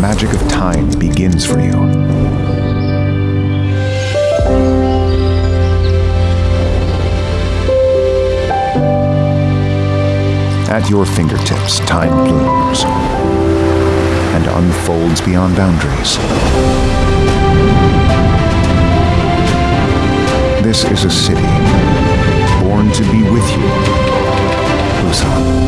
magic of time begins for you. At your fingertips, time blooms and unfolds beyond boundaries. This is a city born to be with you, Busan.